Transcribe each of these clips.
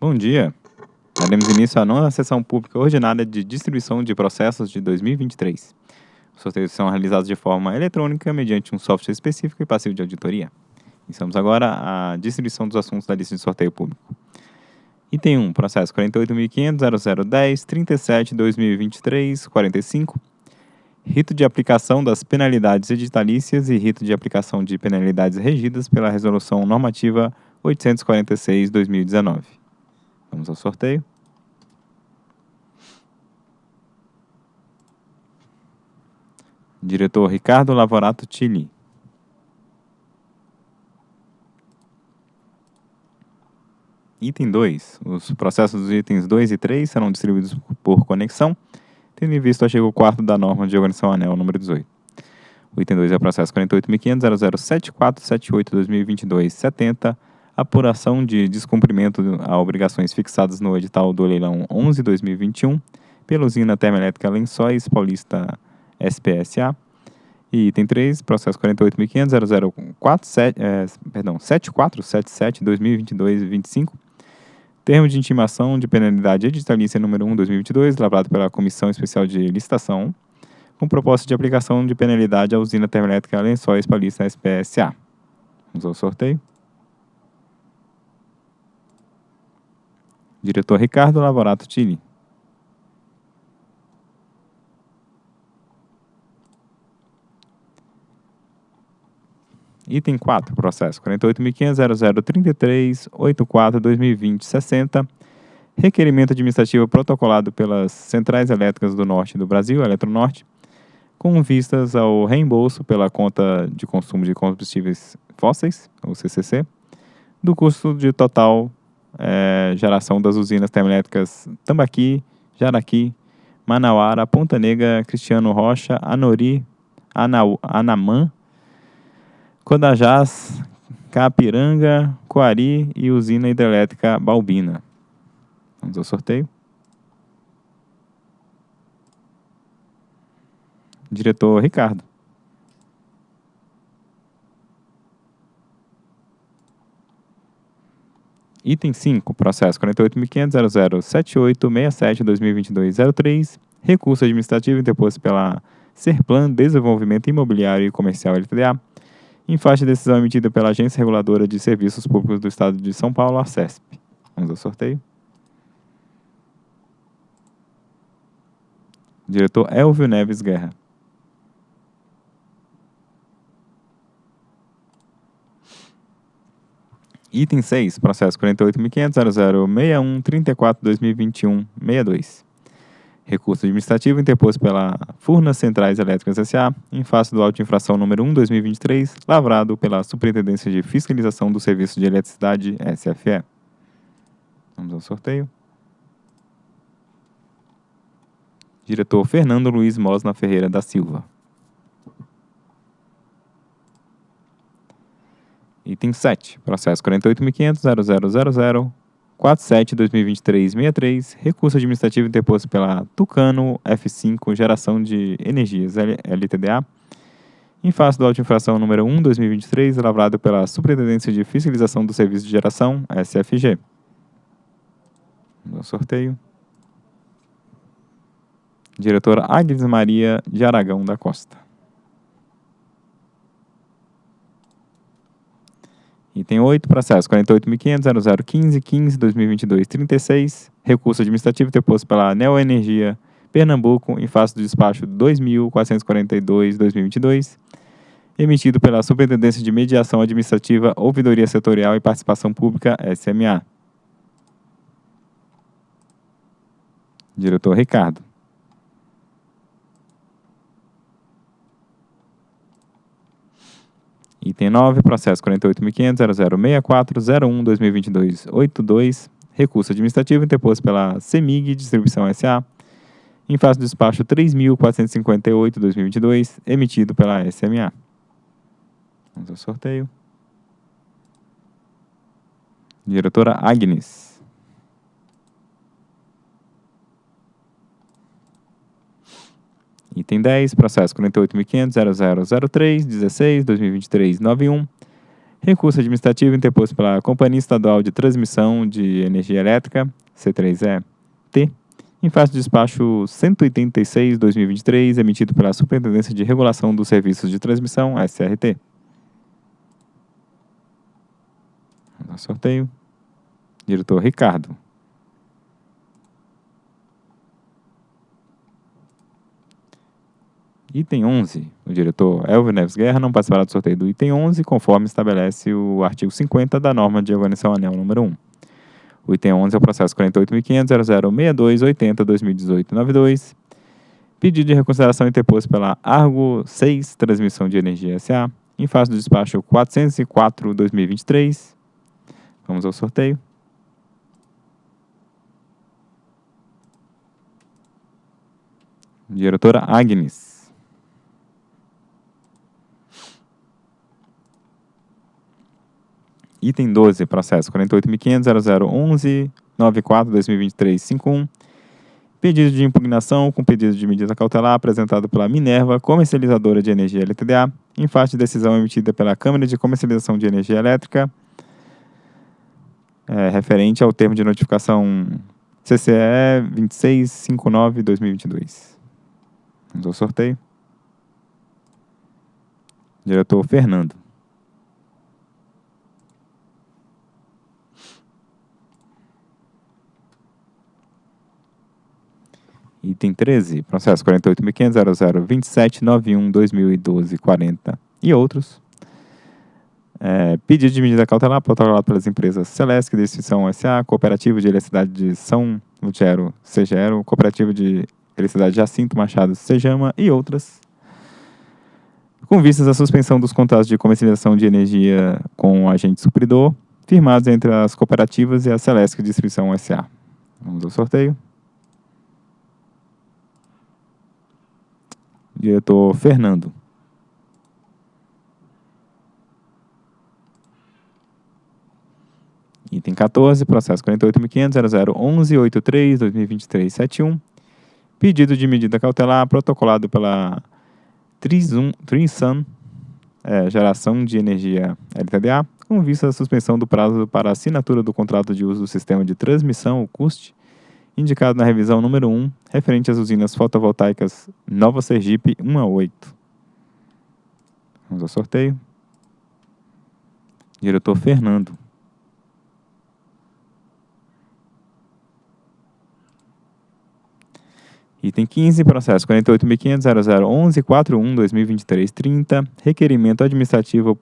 Bom dia. Daremos início à nona sessão pública ordinária de distribuição de processos de 2023. Os sorteios são realizados de forma eletrônica mediante um software específico e passivo de auditoria. Iniciamos agora a distribuição dos assuntos da lista de sorteio público. Item 1, processo 48.500.0010.37.2023.45. Rito de aplicação das penalidades editalícias e rito de aplicação de penalidades regidas pela Resolução Normativa 846-2019. Vamos ao sorteio. Diretor Ricardo Lavorato Tilli. Item 2. Os processos dos itens 2 e 3 serão distribuídos por conexão, tendo em vista o artigo 4 da norma de organização anel número 18. O item 2 é o processo 48.500.0074.78.2022.70, apuração de descumprimento a obrigações fixadas no edital do leilão 11-2021 pela usina termoelétrica Lençóis Paulista SPSA. E item 3, processo 48.500.0074.7477.2022.25, Termo de intimação de penalidade editalícia número 1 2022, elaborado pela Comissão Especial de Licitação, com proposta de aplicação de penalidade à usina termoelétrica Lençóis Paulista SPSA. Vamos ao sorteio. Diretor Ricardo Lavorato Tini. Item 4, processo 48.500.0033.84.2020.60. Requerimento administrativo protocolado pelas Centrais Elétricas do Norte do Brasil, Eletronorte, com vistas ao reembolso pela conta de consumo de combustíveis fósseis, ou CCC, do custo de total é, geração das usinas termoelétricas Tambaqui, Jaraqui, Manauara, Ponta Negra, Cristiano Rocha, Anori, Anau, Anamã, Codajás, Capiranga, Coari e usina hidrelétrica Balbina. Vamos ao sorteio. Diretor Ricardo. Item 5, processo 48.500.0078.67.2022.03, recurso administrativo interposto pela Serplan Desenvolvimento Imobiliário e Comercial LTDA, em face de decisão emitida pela Agência Reguladora de Serviços Públicos do Estado de São Paulo, a CESP. Vamos ao sorteio. Diretor Elvio Neves Guerra. Item 6, processo 48.500.0061.34.2021.62. Recurso administrativo interposto pela Furnas Centrais Elétricas S.A. em face do auto de infração número 1 2023, lavrado pela Superintendência de Fiscalização do Serviço de Eletricidade SFE. Vamos ao sorteio. Diretor Fernando Luiz Mosna Ferreira da Silva. Item 7, processo 48.500.0000 47-2023-63, recurso administrativo interposto pela Tucano F5 Geração de Energias LTDA, em face do auto infração número 1 2023, elaborado pela Superintendência de Fiscalização do Serviço de Geração, SFG. No sorteio. Diretora Agnes Maria de Aragão da Costa. Item 8, processo 48.500.0015.15.2022.36, recurso administrativo interposto pela Neoenergia Pernambuco em face do despacho 2.442.2022, emitido pela Superintendência de Mediação Administrativa, Ouvidoria Setorial e Participação Pública, SMA. Diretor Ricardo. Item 9, processo 48.500.0064.01.2022.82, recurso administrativo interposto pela CEMIG Distribuição S.A., em face do despacho 3.458.2022, emitido pela SMA. Vamos ao sorteio. Diretora Agnes. Item 10, processo 48.500.0003.16.2023.91, Recurso administrativo interposto pela Companhia Estadual de Transmissão de Energia Elétrica, C3E-T, em face do despacho 186-2023, emitido pela Superintendência de Regulação dos Serviços de Transmissão, SRT. Sorteio. Diretor Ricardo. Item 11. O diretor Elvio Neves Guerra não participará do sorteio do item 11, conforme estabelece o artigo 50 da norma de organização anel número 1. O item 11 é o processo 48.500.006280.2018.92. Pedido de reconsideração interposto pela Argo 6 Transmissão de Energia SA, em face do despacho 404-2023. Vamos ao sorteio. Diretora Agnes. Item 12, processo 48.500.0011.94.2023.51. Pedido de impugnação com pedido de medida cautelar apresentado pela Minerva, comercializadora de energia LTDA, em face de decisão emitida pela Câmara de Comercialização de Energia Elétrica, é, referente ao termo de notificação CCE 2659-2022. Vamos ao sorteio. Diretor Fernando. Item 13, processo 48.500.0027.91.2012.40 e outros. É, pedido de medida cautelar protocolado pelas empresas Celesc, Distribuição SA, Cooperativa de Eletricidade de São Lutero, Segero, Cooperativa de Eletricidade Jacinto Machado, Sejama e outras. Com vistas à suspensão dos contratos de comercialização de energia com o agente supridor, firmados entre as cooperativas e a Celesc Distribuição SA. Vamos ao sorteio. Diretor Fernando. Item 14, processo 48.500.0011.83.2023.71. Pedido de medida cautelar protocolado pela Trisun é, Geração de Energia LTDA, com vista à suspensão do prazo para assinatura do contrato de uso do sistema de transmissão, o CUST, indicado na revisão número 1, referente às usinas fotovoltaicas Nova Sergipe 1 a 8. Vamos ao sorteio. Diretor Fernando. Item 15, processo 48.500.0011.41.2023.30, requerimento administrativo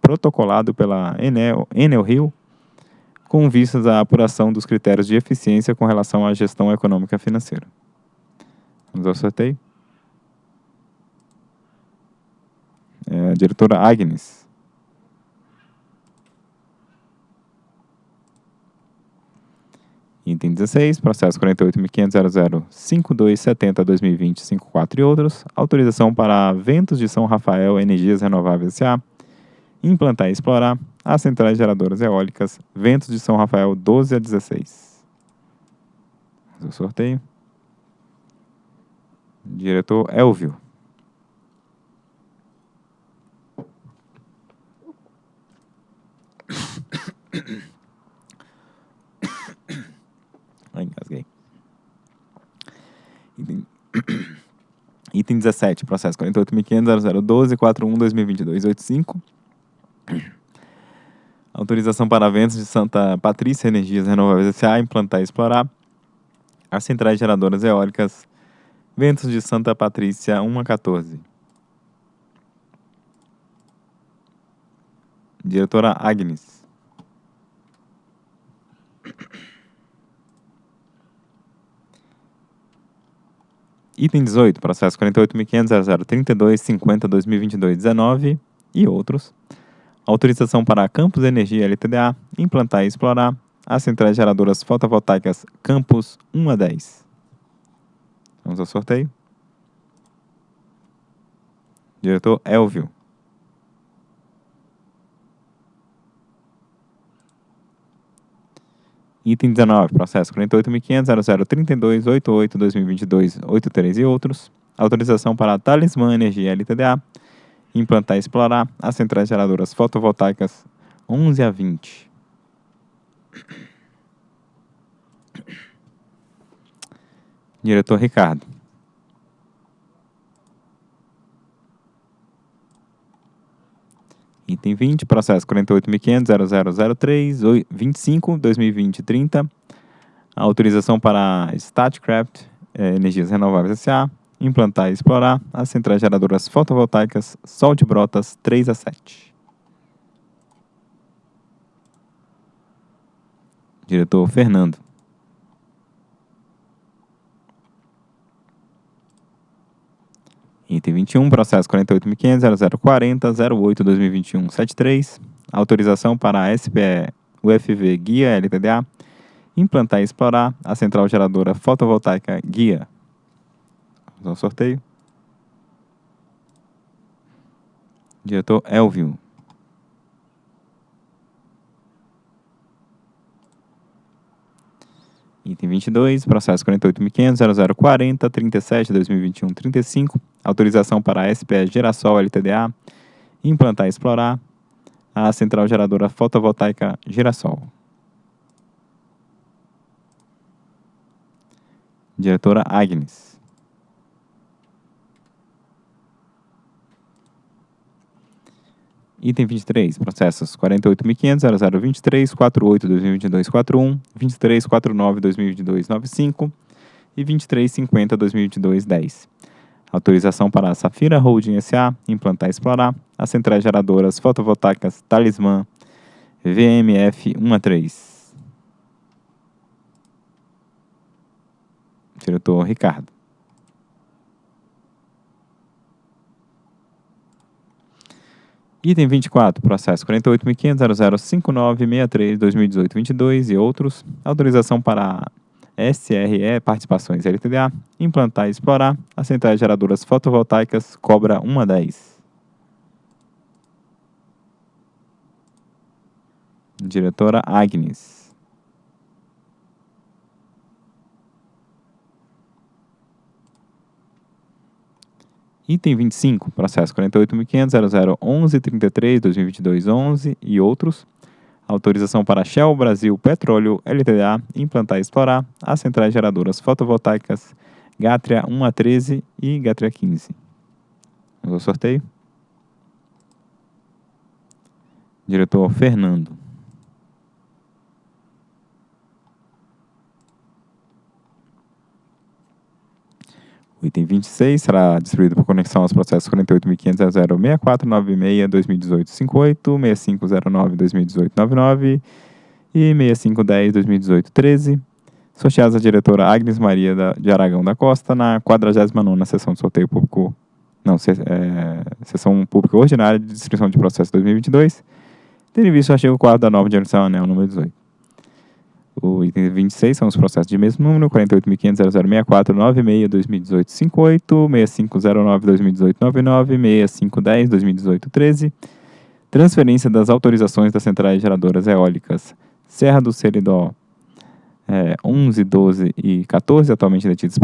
protocolado pela Enel, Enel Rio, com vistas à apuração dos critérios de eficiência com relação à gestão econômica financeira. Vamos ao sorteio. É, diretora Agnes. Item 16, processo 48.500.005270.2020.54 e outros. Autorização para Ventos de São Rafael Energias Renováveis S.A. Implantar e explorar as centrais geradoras eólicas Ventos de São Rafael 12 a 16. Fazer o sorteio. Diretor Elvio. Ai, engasguei. Item, Item 17, processo 48.500.0012.41.2022.85. Autorização para ventos de Santa Patrícia Energias Renováveis S.A. implantar e explorar as centrais geradoras eólicas Ventos de Santa Patrícia 1 a 14. Diretora Agnes. Item 18, processo 48.500.0032.50.2022.19 e outros autorização para Campus Energia LTDA implantar e explorar as centrais geradoras fotovoltaicas Campus 1 a 10. Vamos ao sorteio. Diretor Elvio. Item 19, processo 48.500.0032.88.2022.83 e outros. Autorização para Talismã Energia LTDA implantar e explorar as centrais geradoras fotovoltaicas 11 a 20. Diretor Ricardo. Item 20, processo 48.500.0003, 25, 2020, 30. Autorização para Statcraft eh, Energias Renováveis S.A. implantar e explorar as centrais geradoras fotovoltaicas Sol de Brotas 3 a 7. Diretor Fernando. Item 21, processo 48.500.0040.08.2021.73. Autorização para a SPE UFV Guia LTDA implantar e explorar a central geradora fotovoltaica Guia. Vamos ao sorteio. Diretor Elvio. Item 22, processo 48.500.0040.37.2021.35. Autorização para a SPE Gerassol LTDA implantar e explorar a central geradora fotovoltaica Girassol. Diretora Agnes. Item 23, processos 48.500.0023, 48.2022.41, 23.49.2022.95 e 23.50.2022.10. Autorização para a Safira Holding S.A. implantar e explorar as centrais geradoras fotovoltaicas Talismã VMF 1 a 3. Diretor Ricardo. Item 24, processo 48.500.0059.63.2018.22 e outros. Autorização para SRE Participações LTDA implantar e explorar as centrais geradoras fotovoltaicas Cobra 1 a 10. Diretora Agnes. Item 25, processo 48.500.0011.33.2022.11 e outros. Autorização para Shell Brasil Petróleo LTDA implantar e explorar as centrais geradoras fotovoltaicas Gátria 1 a 13 e Gátria 15. Vamos ao sorteio. Diretor Fernando. O item 26 será distribuído por conexão aos processos 48.500.06496-2018-58, 6509-2018-99 e 6510-2018-13, sorteados à diretora Agnes Maria de Aragão da Costa na 49ª sessão de sorteio público, não, se, é, sessão pública ordinária de distribuição de processo 2022, tendo em vista o artigo 4 da norma de organização anel número 18. O item 26 são os processos de mesmo número, 48.500.0064.96.2018.58, 6509.2018.99, 6510.2018.13. Transferência das autorizações das centrais geradoras eólicas Serra do Seridó é, 11, 12 e 14, atualmente detidos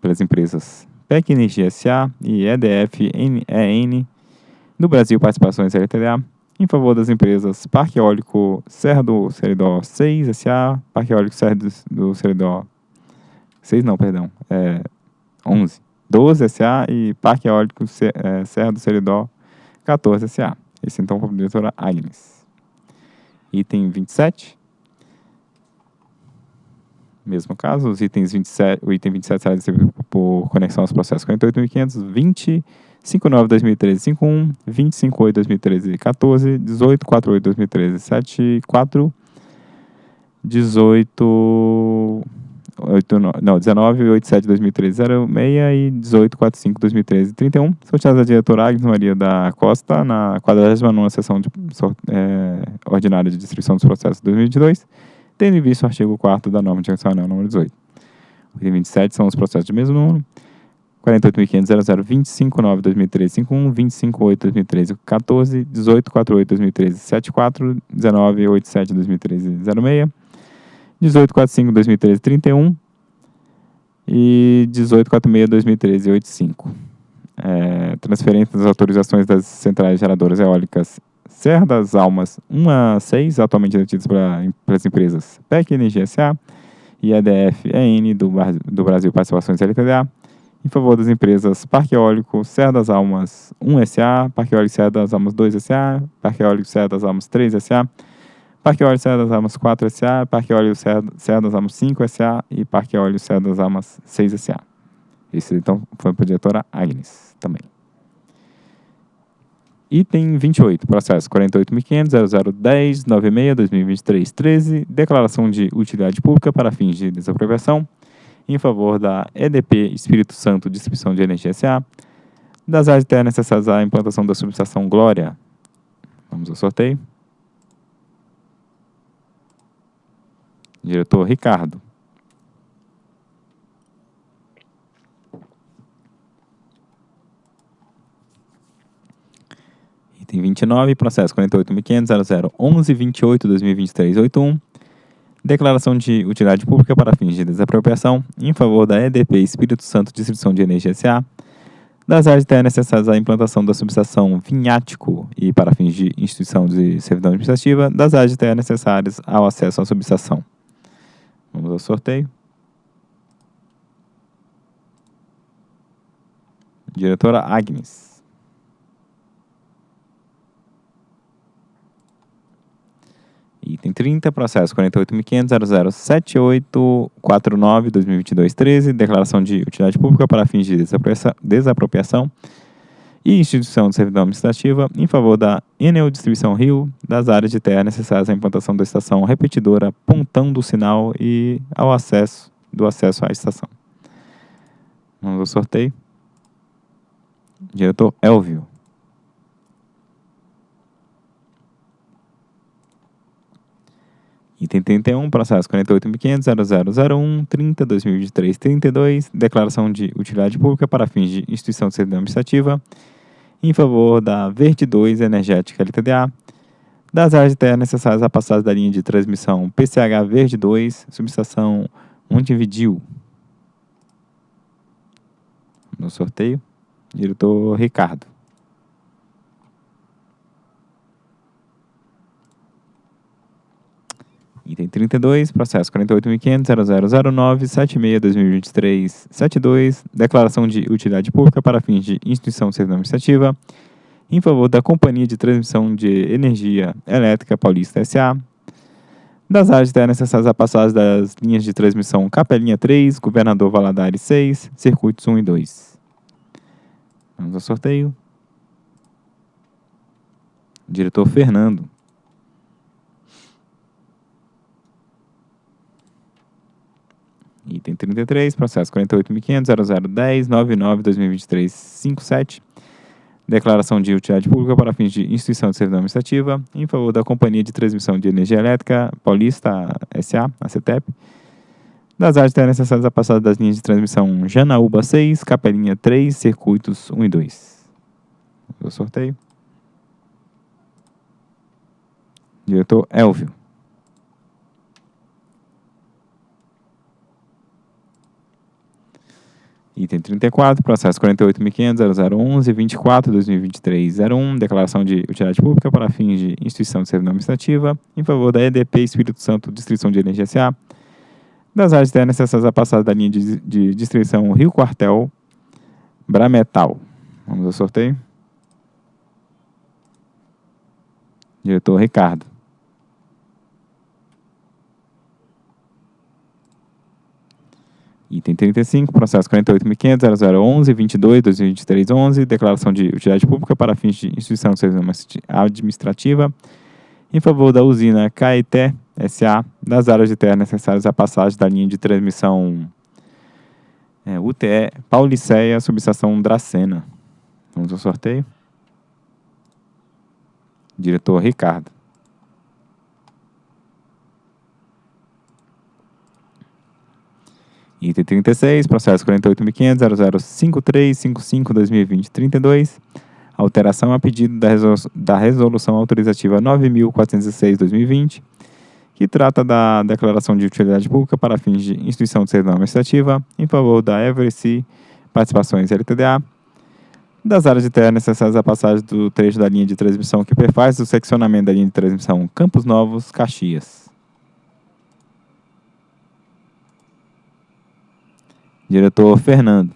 pelas empresas PEC Energia SA e EDF EN no Brasil Participações LTDA, em favor das empresas Parque Eólico Serra do Seridó 6 SA, Parque Eólico Serra do, do Seridó 6 não, perdão, é 11, 12 SA e Parque Eólico é, Serra do Seridó 14 SA. Esse então foi a diretora Agnes. Item 27. Mesmo caso, os itens 27, o item 27 será distribuído por conexão aos processos 48.500, 20 59 2013 51, 25 8 2013 14, 18 48 2013 7 4, 18 8, não, 19 87 2013 06 e 18 45 2013 31. Sorteados da diretora Agnes Maria da Costa na 49 sessão de, é, ordinária de distribuição dos processos de 2022, tendo em vista o artigo 4 da norma de anel número 18. O item 27 são os processos de mesmo número. 48.500.0025.9.2013.51, 25.8.2013.14, 18.48.2013.74, 19.87.2013.06, 18.45.2013.31 e 18.46.2013.85. é, transferência das autorizações das centrais geradoras eólicas Serra das Almas 1 a 6, atualmente detidas pelas empresas PEC Energia SA e EDF EN do, do Brasil Participações LTDA, em favor das empresas Parque Eólico Serra das Almas 1 SA, Parque Eólico Serra das Almas 2 SA, Parque Eólico Serra das Almas 3 SA, Parque Eólico Serra das Almas 4 SA, Parque Eólico Serra, das Almas 5 SA e Parque Eólico Serra das Almas 6 SA. Esse então foi para a diretora Agnes também. Item 28, processo 48.500.0010.96.2023.13, declaração de utilidade pública para fins de desapropriação em favor da EDP Espírito Santo Distribuição de Energia S.A., das áreas terras necessárias à implantação da subestação Glória. Vamos ao sorteio. Diretor Ricardo. Item 29, processo 48.500.0011.28.2023.81. Declaração de utilidade pública para fins de desapropriação em favor da EDP Espírito Santo Distribuição de Energia S.A., das áreas terras necessárias à implantação da subestação Vinhático e para fins de instituição de servidão administrativa, das áreas de terra necessárias ao acesso à subestação. Vamos ao sorteio. Diretora Agnes. Item 30, processo 48.500.007849.2022.13, declaração de utilidade pública para fins de desapropriação e instituição de servidão administrativa em favor da Enel Distribuição Rio, das áreas de terra necessárias à implantação da estação repetidora Pontão do Sinal e ao acesso do acesso à estação. Vamos ao sorteio. Diretor Elvio. Item 31, processo 48.500.0001.30.2023.32, declaração de utilidade pública para fins de instituição de servidão administrativa em favor da Verde 2 Energética LTDA, das áreas de terra necessárias à passagem da linha de transmissão PCH Verde 2, subestação Montevidil. No sorteio, diretor Ricardo. Item 32, processo 48.500.0009.76.2023.72, declaração de utilidade pública para fins de instituição de serviço administrativa em favor da Companhia de Transmissão de Energia Elétrica Paulista S.A., das áreas terra necessárias à passagem das linhas de transmissão Capelinha 3, Governador Valadares 6, Circuitos 1 e 2. Vamos ao sorteio. Diretor Fernando. Item 33, processo 48.500.0010.99.2023.57. Declaração de utilidade pública para fins de instituição de servidão administrativa em favor da Companhia de Transmissão de Energia Elétrica Paulista S.A., a CETEP, das áreas necessárias à passada das linhas de transmissão Janaúba 6, Capelinha 3, Circuitos 1 e 2. O sorteio. Diretor Elvio. Item 34, processo 48.500.0011.24.2023.01, declaração de utilidade pública para fins de instituição de servidão administrativa em favor da EDP Espírito Santo Distribuição de Energia S.A., das áreas terras necessárias à passada da linha de, de distribuição Rio Quartel, Brametal. Vamos ao sorteio. Diretor Ricardo. Item 35, processo 48.500.0011.22.2023.11, declaração de utilidade pública para fins de instituição de administrativa em favor da usina Caeté S.A. das áreas de terra necessárias à passagem da linha de transmissão é, UTE Pauliceia, subestação Dracena. Vamos ao sorteio. Diretor Ricardo. Item 36, processo 48.500.005355.2020.32, alteração a pedido da, resolu da resolução autorizativa 9.406.2020, que trata da declaração de utilidade pública para fins de instituição de servidão administrativa em favor da Eversea Participações LTDA, das áreas de terra necessárias à passagem do trecho da linha de transmissão que perfaz o seccionamento da linha de transmissão Campos Novos, Caxias. Diretor Fernando.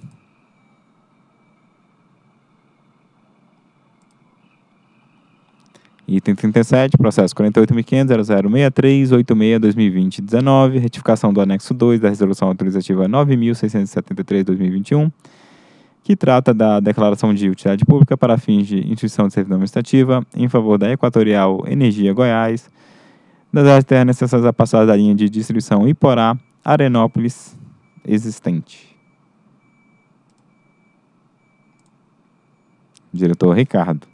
Item 37, processo 48.500.0063.86.2020.19, retificação do anexo 2 da Resolução Autorizativa 9.673.2021, que trata da declaração de utilidade pública para fins de instituição de servidão administrativa em favor da Equatorial Energia Goiás, das áreas de terra necessárias à passagem da linha de distribuição Iporá, Arenópolis, existente. Diretor Ricardo.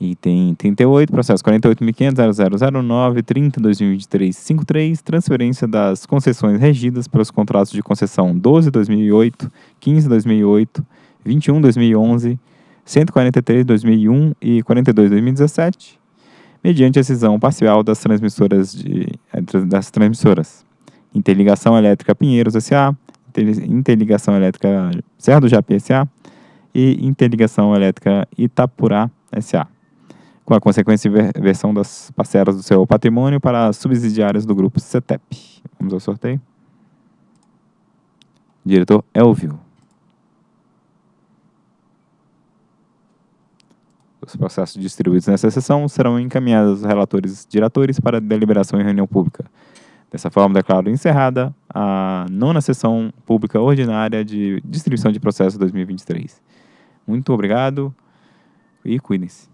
Item 38, processo 48.500.0009.30.2023.53, transferência das concessões regidas pelos contratos de concessão 12.2008, 15.2008, 21.2011, 143.2001 e 42.2017, mediante a cisão parcial das transmissoras de, das transmissoras Interligação Elétrica Pinheiros S.A., Interligação Elétrica Serra do Japi S.A. e Interligação Elétrica Itapurá S.A., com a consequência versão das parcelas do seu patrimônio para as subsidiárias do grupo CETEP. Vamos ao sorteio. Diretor Elvio. Os processos distribuídos nessa sessão serão encaminhados aos relatores diretores para deliberação em reunião pública. Dessa forma, declaro encerrada a nona sessão pública ordinária de distribuição de processos 2023. Muito obrigado e cuidem-se.